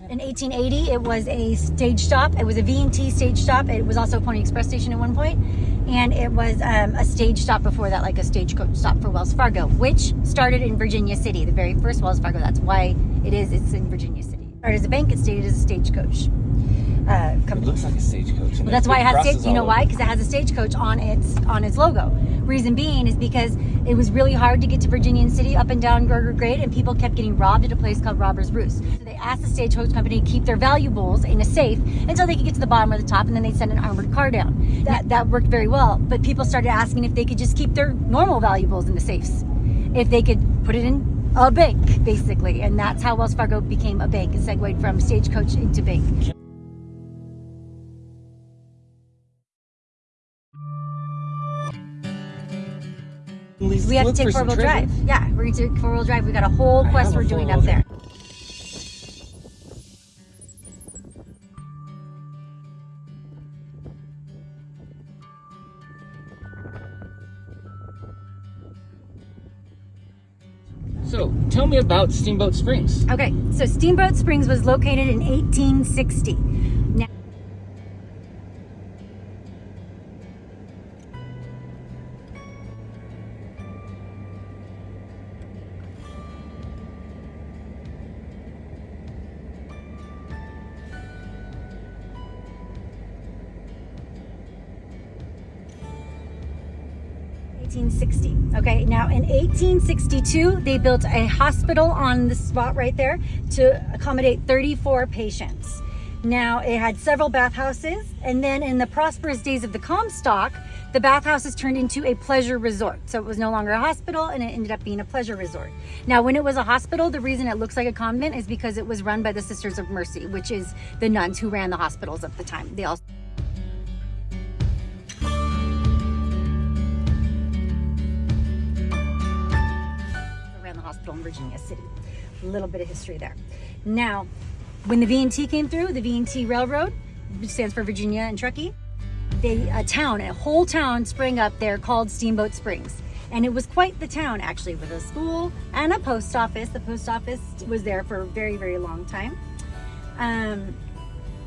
1880, it was a stage stop. It was a V&T stage stop. It was also a Pony Express station at one point, and it was um, a stage stop before that, like a stagecoach stop for Wells Fargo, which started in Virginia City, the very first Wells Fargo. That's why it is. It's in Virginia City. Started as a bank. It stayed as a stagecoach. Uh, It looks like a stagecoach. well, that's why it has stage. You know why? Because it has a stagecoach on its on its logo. Reason being is because it was really hard to get to Virginia City up and down Geiger Grade, and people kept getting robbed at a place called Robbers Roost. So they asked the stagecoach company to keep their valuables in a safe until they could get to the bottom or the top, and then they'd send an armored car down. That that worked very well. But people started asking if they could just keep their normal valuables in the safes, if they could put it in a bank, basically, and that's how Wells Fargo became a bank. It segued from stagecoach into bank. We have to take four wheel drive. Yeah, we're gonna take four wheel drive. We got a whole quest we're doing up there. So, tell me about Steamboat Springs. Okay, so Steamboat Springs was located in 1860. Now, Eighteen sixty. Okay, now in 1862, they built a hospital on the spot right there to accommodate 34 patients. Now it had several bathhouses, and then in the prosperous days of the Comstock, the bathhouses turned into a pleasure resort. So it was no longer a hospital, and it ended up being a pleasure resort. Now, when it was a hospital, the reason it looks like a convent is because it was run by the Sisters of Mercy, which is the nuns who ran the hospitals at the time. They also Virginia City. A little bit of history there. Now, when the V&T came through, the V&T Railroad, which stands for Virginia and Truckee, they, a town, a whole town sprang up there called Steamboat Springs. And it was quite the town actually with a school and a post office. The post office was there for a very, very long time. Um,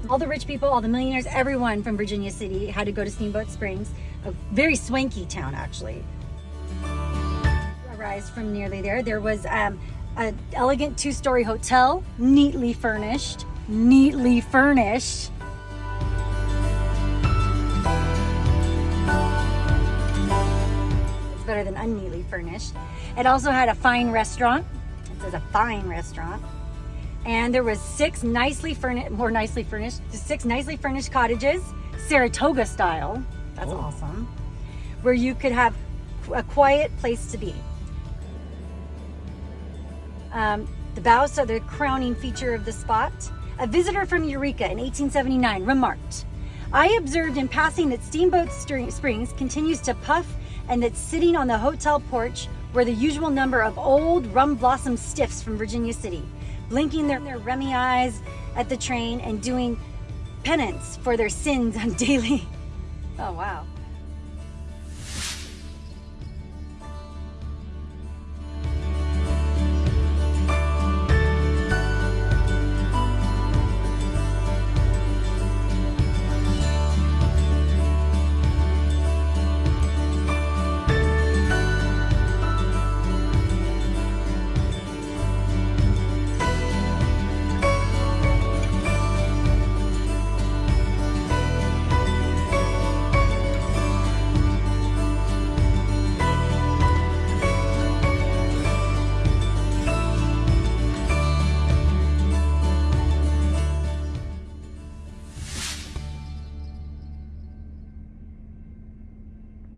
all the rich people, all the millionaires, everyone from Virginia City had to go to Steamboat Springs, a very swanky town actually rise from nearly there. There was um, an elegant two-story hotel, neatly furnished, neatly furnished. It's better than unneatly furnished. It also had a fine restaurant. It says a fine restaurant. And there was six nicely furnished, more nicely furnished, six nicely furnished cottages, Saratoga style. That's Oh. awesome. Where you could have a quiet place to be. Um, the bows are the crowning feature of the spot. A visitor from Eureka in 1879 remarked, I observed in passing that Steamboat Springs continues to puff and that sitting on the hotel porch were the usual number of old rum blossom stiffs from Virginia City, blinking their, their rummy eyes at the train and doing penance for their sins on daily. Oh, wow.